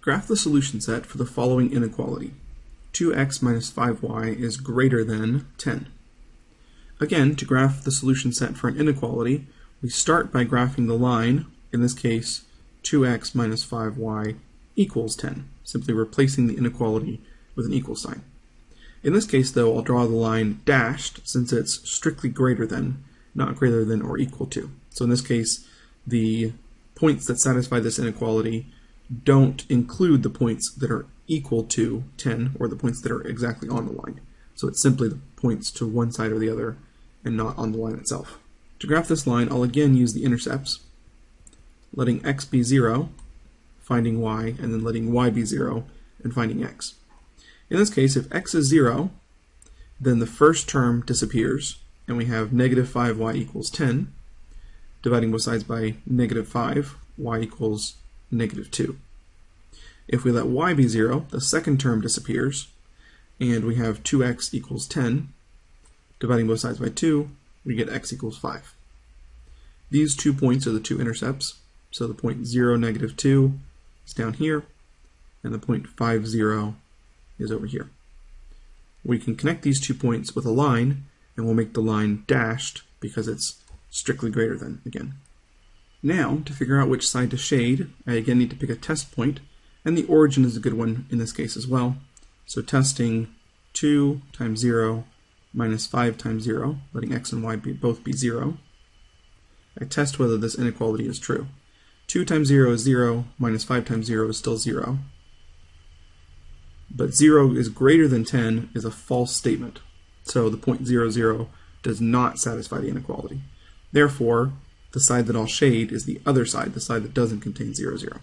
Graph the solution set for the following inequality. 2x minus 5y is greater than 10. Again, to graph the solution set for an inequality, we start by graphing the line, in this case 2x minus 5y equals 10, simply replacing the inequality with an equal sign. In this case, though, I'll draw the line dashed since it's strictly greater than, not greater than or equal to. So in this case, the points that satisfy this inequality don't include the points that are equal to 10 or the points that are exactly on the line. So it's simply the points to one side or the other and not on the line itself. To graph this line, I'll again use the intercepts, letting x be 0, finding y, and then letting y be 0 and finding x. In this case, if x is 0, then the first term disappears, and we have negative 5y equals 10, dividing both sides by negative 5, y equals negative 2. If we let y be 0, the second term disappears, and we have 2x equals 10. Dividing both sides by 2, we get x equals 5. These two points are the two intercepts, so the point 0, negative 2 is down here, and the point 5, 0 is over here. We can connect these two points with a line, and we'll make the line dashed because it's strictly greater than again. Now, to figure out which side to shade, I again need to pick a test point, and the origin is a good one in this case as well. So testing 2 times 0 minus 5 times 0, letting x and y be, both be 0. I test whether this inequality is true. 2 times 0 is 0, minus 5 times 0 is still 0. But 0 is greater than 10 is a false statement. So the point 0, 0 does not satisfy the inequality. Therefore, the side that I'll shade is the other side, the side that doesn't contain 0, 0.